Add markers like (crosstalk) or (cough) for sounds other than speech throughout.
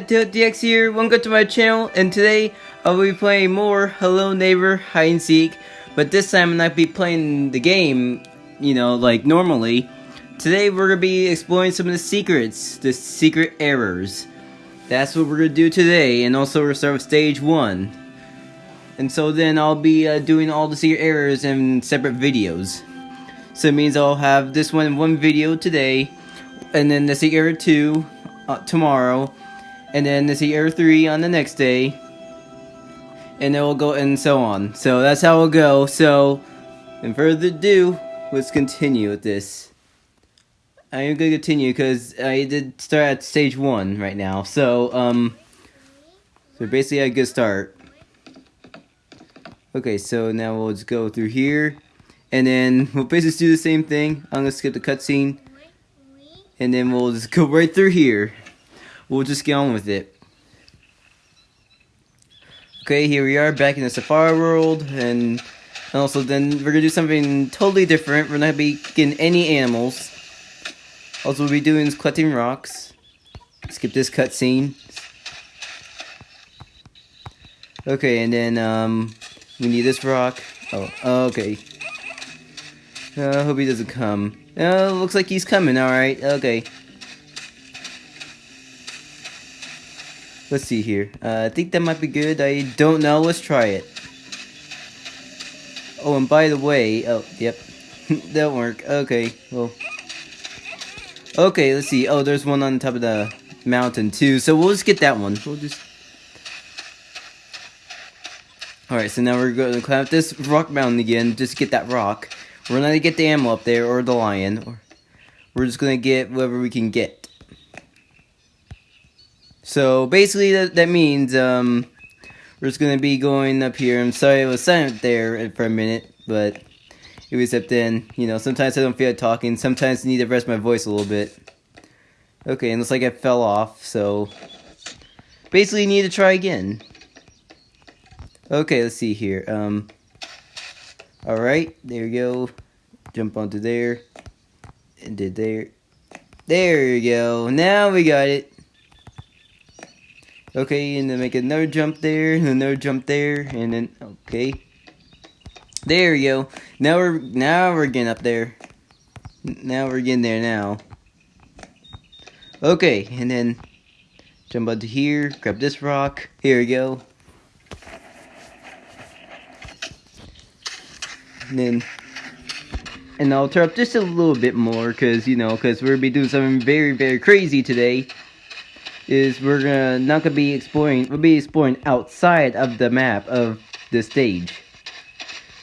DX here, welcome to my channel, and today I'll be playing more Hello Neighbor Hide and Seek, but this time I'm not be playing the game, you know, like normally. Today we're gonna be exploring some of the secrets, the secret errors. That's what we're gonna do today, and also we're gonna start with stage one. And so then I'll be uh, doing all the secret errors in separate videos. So it means I'll have this one in one video today, and then the secret error two uh, tomorrow, and then the secret error three on the next day, and then we'll go and so on. So that's how it'll go. So, in further ado, let's continue with this. I am gonna continue because I did start at stage one right now. So, um, so basically a good start. Okay, so now we'll just go through here, and then we'll basically do the same thing. I'm gonna skip the cutscene, and then we'll just go right through here. We'll just get on with it. Okay, here we are back in the Safari world, and also then we're gonna do something totally different. We're not gonna be getting any animals. Also, we'll be doing is collecting rocks. Skip this cutscene. Okay, and then um, we need this rock. Oh, okay. I uh, hope he doesn't come. Uh, looks like he's coming, alright. Okay. Let's see here. Uh, I think that might be good. I don't know. Let's try it. Oh, and by the way... Oh, yep. (laughs) That'll work. Okay, well... Okay, let's see. Oh, there's one on top of the mountain, too. So we'll just get that one. We'll just... Alright, so now we're going to climb up this rock mountain again. Just get that rock. We're not going to get the animal up there, or the lion. Or we're just going to get whatever we can get. So basically that, that means um, we're just going to be going up here. I'm sorry I was silent there for a minute, but it was up then. You know, sometimes I don't feel like talking. Sometimes I need to rest my voice a little bit. Okay, and looks like I fell off, so basically need to try again. Okay, let's see here. Um, Alright, there you go. Jump onto there. And did there. There you go. Now we got it. Okay, and then make another jump there, and another jump there, and then okay. There we go. Now we're now we're getting up there. Now we're getting there now. Okay, and then jump onto here, grab this rock. Here we go. And then and I'll turn up just a little bit more because you know because we're be doing something very very crazy today is we're gonna not gonna be exploring we'll be exploring outside of the map of the stage.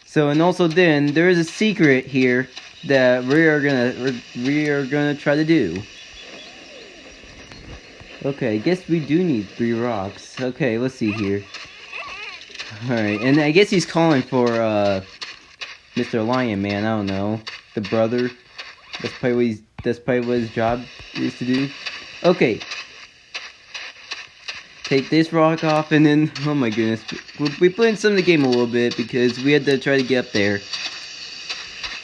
So and also then there is a secret here that we are gonna we are gonna try to do. Okay I guess we do need three rocks. Okay let's see here. Alright and I guess he's calling for uh Mr. Lion Man I don't know. The brother. That's probably what he's that's probably what his job is to do. Okay take this rock off, and then, oh my goodness, we played some of the game a little bit, because we had to try to get up there.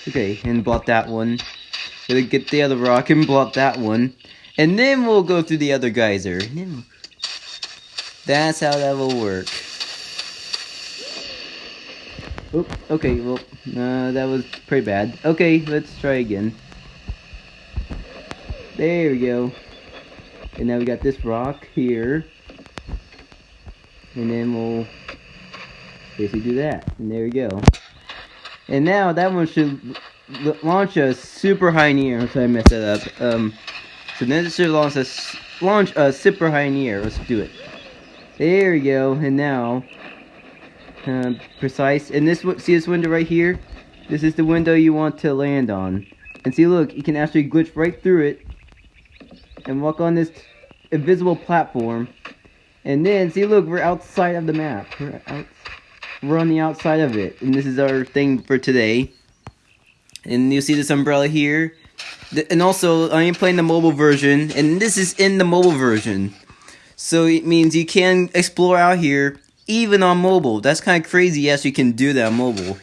Okay, and block that one. Gotta get the other rock and block that one. And then we'll go through the other geyser. That's how that will work. Oh, okay, well, uh, that was pretty bad. Okay, let's try again. There we go. And now we got this rock here and then we'll basically do that. And there we go. And now that one should launch a super high in air so I messed that up? Um so then it should launch a launch a super high in air let's do it. There we go. And now uh, precise. And this see this window right here? This is the window you want to land on. And see look you can actually glitch right through it and walk on this invisible platform and then, see, look, we're outside of the map. We're, out, we're on the outside of it. And this is our thing for today. And you see this umbrella here. And also, I am playing the mobile version. And this is in the mobile version. So it means you can explore out here, even on mobile. That's kind of crazy, yes, you can do that on mobile.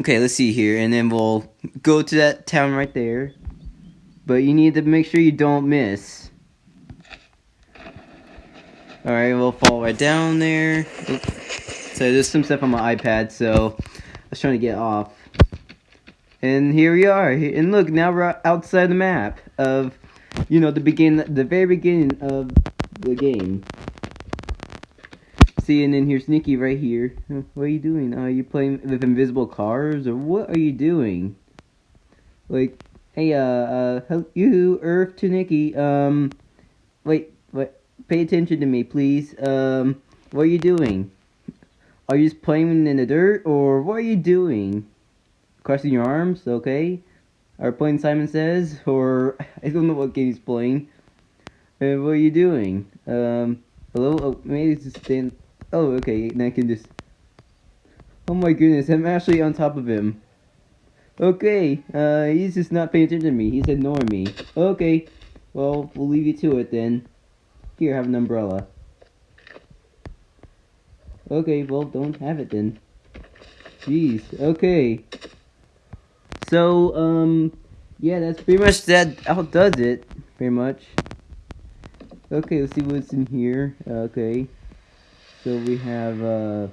Okay, let's see here. And then we'll go to that town right there. But you need to make sure you don't miss. Alright, we'll fall right down there. Oops. So there's some stuff on my iPad, so I was trying to get off. And here we are. And look, now we're outside the map of, you know, the begin, the very beginning of the game. See, and then here's Nikki right here. What are you doing? Are you playing with invisible cars, or what are you doing? Like, hey, uh, uh, you, Earth to Nikki, um, wait, wait, pay attention to me, please. Um, what are you doing? Are you just playing in the dirt, or what are you doing? Crossing your arms, okay? Are playing Simon Says, or (laughs) I don't know what game he's playing. Uh, what are you doing? Um, hello? Oh, maybe it's just stand. Oh, okay, and I can just. Oh my goodness, I'm actually on top of him. Okay, uh, he's just not paying attention to me. He's ignoring me. Okay, well, we'll leave you to it then. Here, have an umbrella. Okay, well, don't have it then. Jeez, okay. So, um, yeah, that's pretty much that outdoes it, pretty much. Okay, let's see what's in here. Okay. So we have uh,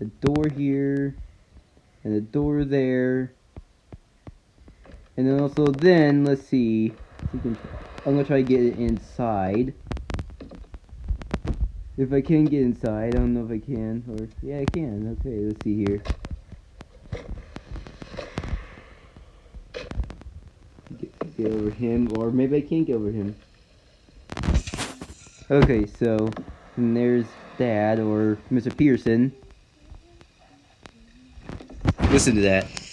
a door here, and a door there. And then also then, let's see. I'm gonna try to get it inside. If I can get inside, I don't know if I can, or, yeah I can, okay, let's see here. Get, get over him, or maybe I can't get over him. Okay, so, there's Dad, or Mr. Pearson. Listen to that.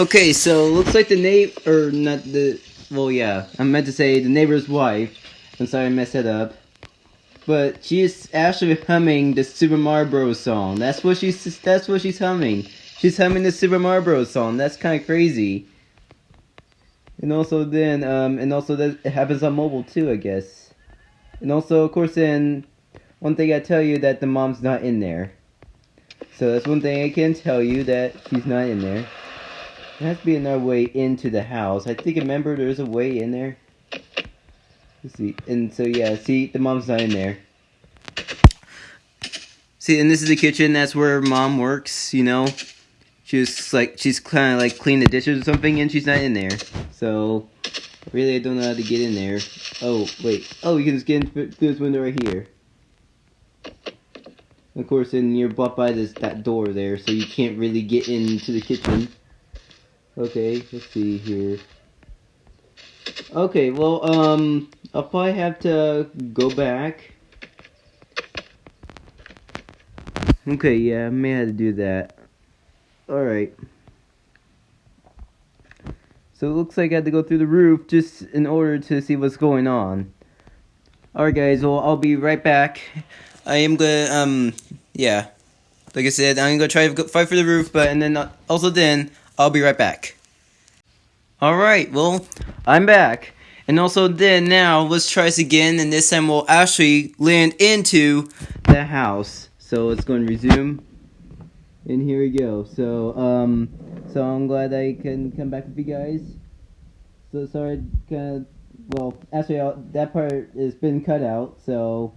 Okay, so looks like the neighbor, or not the, well, yeah, I meant to say the neighbor's wife. I'm sorry I messed that up. But she's actually humming the Super Mario song. That's what she's, that's what she's humming. She's humming the Super Mario song. That's kind of crazy. And also then, um, and also that it happens on mobile too, I guess. And also, of course, then, one thing I tell you that the mom's not in there. So that's one thing I can tell you that she's not in there. There has to be another way into the house. I think, remember, there's a way in there. Let's see. And so, yeah, see, the mom's not in there. See, and this is the kitchen. That's where mom works, you know. She's like, she's kind of like cleaning the dishes or something, and she's not in there. So, really, I don't know how to get in there. Oh, wait. Oh, you can just get in through this window right here. Of course, and you're blocked by this that door there, so you can't really get into the kitchen. Okay, let's see here. Okay, well, um, I'll probably have to go back. Okay, yeah, I may have to do that. Alright. So it looks like I had to go through the roof just in order to see what's going on. Alright guys, well, I'll be right back. (laughs) I am gonna, um, yeah. Like I said, I'm gonna try to fight for the roof, but, and then, uh, also then, I'll be right back. Alright, well, I'm back. And also then, now, let's try this again, and this time we'll actually land into the house. So let's go and resume. And here we go. So, um, so I'm glad I can come back with you guys. So sorry, kind of, well, actually, I'll, that part has been cut out, so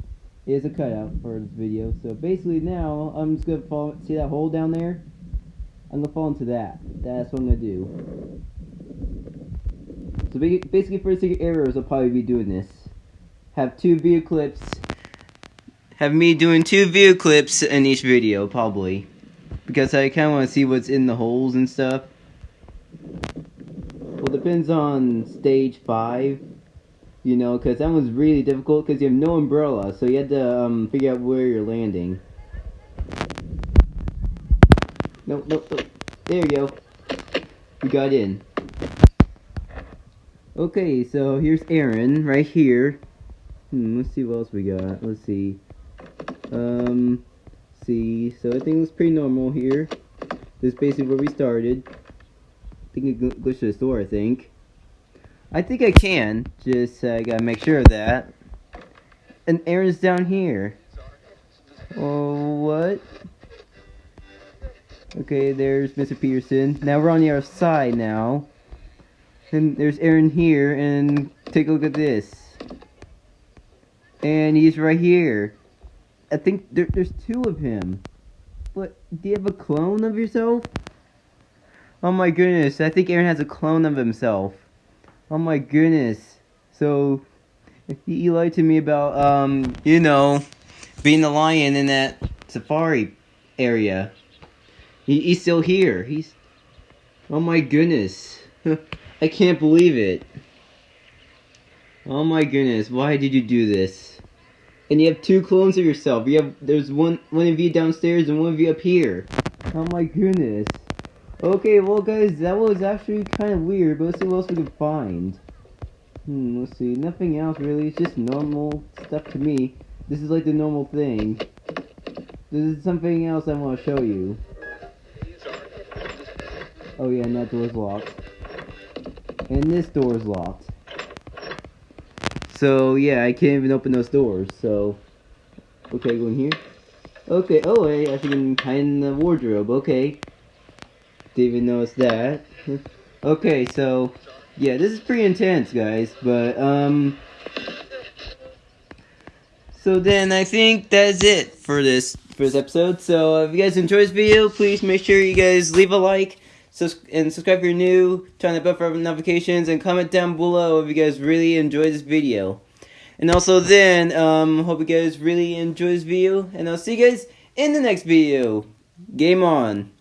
it is a cutout for this video. So basically now, I'm just gonna fall, see that hole down there? I'm gonna fall into that. That's what I'm gonna do. So basically, for secret errors, I'll probably be doing this. Have two video clips. Have me doing two video clips in each video, probably. Because I kind of want to see what's in the holes and stuff. Well, depends on stage 5. You know, because that was really difficult because you have no umbrella. So you had to um, figure out where you're landing. No, no, no. There you go. We got in. Okay, so here's Aaron right here. Hmm, let's see what else we got. Let's see. Um, see. So I think looks pretty normal here. This is basically where we started. I think it glitch to the store, I think. I think I can. Just uh, gotta make sure of that. And Aaron's down here. Oh, what? Okay, there's Mr. Peterson. Now we're on the other side now. And there's Aaron here, and take a look at this. And he's right here. I think there, there's two of him. But, do you have a clone of yourself? Oh my goodness, I think Aaron has a clone of himself. Oh my goodness. So, he lied to me about, um, you know, being the lion in that safari area. He, he's still here. He's. Oh my goodness. (laughs) I can't believe it. Oh my goodness, why did you do this? And you have two clones of yourself. You have there's one one of you downstairs and one of you up here. Oh my goodness. Okay, well guys, that was actually kind of weird, but let's see what else we can find. Hmm, let's see. Nothing else really. It's just normal stuff to me. This is like the normal thing. This is something else I want to show you. Oh yeah, and that door's locked. And this door's locked. So yeah, I can't even open those doors, so... Okay, go in here. Okay, oh, I actually can hide in the wardrobe, okay. Didn't even notice that. (laughs) okay, so... Yeah, this is pretty intense, guys, but, um... So then, I think that's it for this, for this episode. So, if you guys enjoyed this video, please make sure you guys leave a like, sus and subscribe if you're new, turn the bell for notifications, and comment down below if you guys really enjoyed this video. And also then, um, hope you guys really enjoy this video, and I'll see you guys in the next video. Game on.